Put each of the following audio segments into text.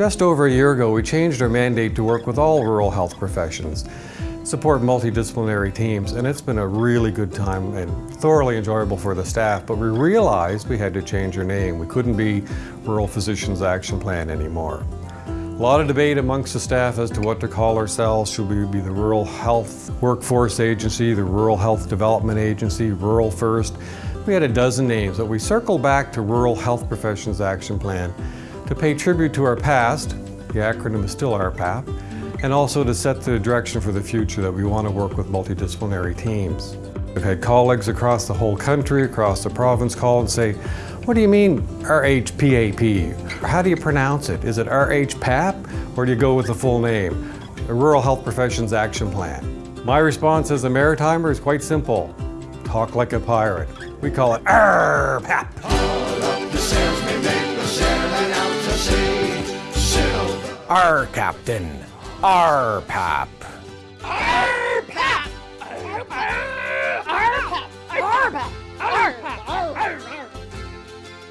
Just over a year ago, we changed our mandate to work with all rural health professions, support multidisciplinary teams, and it's been a really good time and thoroughly enjoyable for the staff, but we realized we had to change our name. We couldn't be Rural Physicians Action Plan anymore. A lot of debate amongst the staff as to what to call ourselves. Should we be the Rural Health Workforce Agency, the Rural Health Development Agency, Rural First? We had a dozen names, but we circled back to Rural Health Professions Action Plan to pay tribute to our past, the acronym is still RPAP, and also to set the direction for the future that we want to work with multidisciplinary teams. We've had colleagues across the whole country, across the province call and say, what do you mean RHPAP? How do you pronounce it? Is it RHPAP or do you go with the full name? The Rural Health Professions Action Plan. My response as a Maritimer is quite simple. Talk like a pirate. We call it RPAP. Our captain, our pap.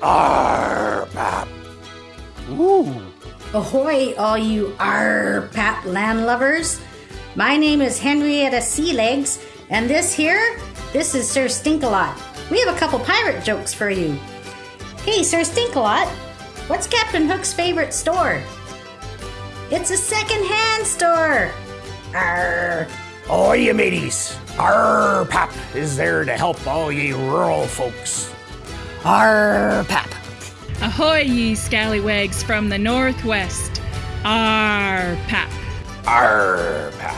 Our pap. Ooh. Ahoy, all you RPAP land lovers. My name is Henrietta Sealegs, and this here, this is Sir Stinkalot. We have a couple pirate jokes for you. Hey, Sir Stinkalot, what's Captain Hook's favorite store? It's a second-hand store. Arr. Oh, you mateys. Our pap is there to help all ye rural folks. Our pap. Ahoy, ye scallywags from the northwest. Arr, pap. Our pap.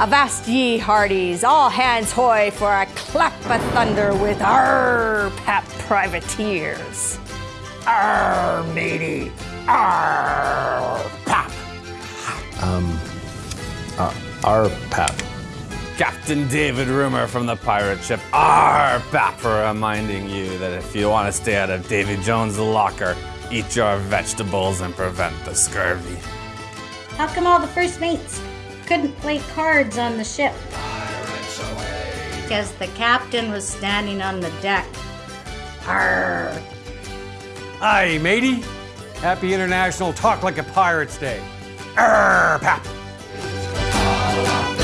Avast ye hearties, all hands hoy for a clap of thunder with our pap privateers. Our matey. Our uh, our pap. Captain David Rumor from the pirate ship Our Pap for reminding you that if you want to stay out of Davy Jones' locker, eat your vegetables and prevent the scurvy. How come all the first mates couldn't play cards on the ship? Because the captain was standing on the deck. Arr. Hi, matey. Happy International Talk Like a Pirates Day. RPAP. Wow.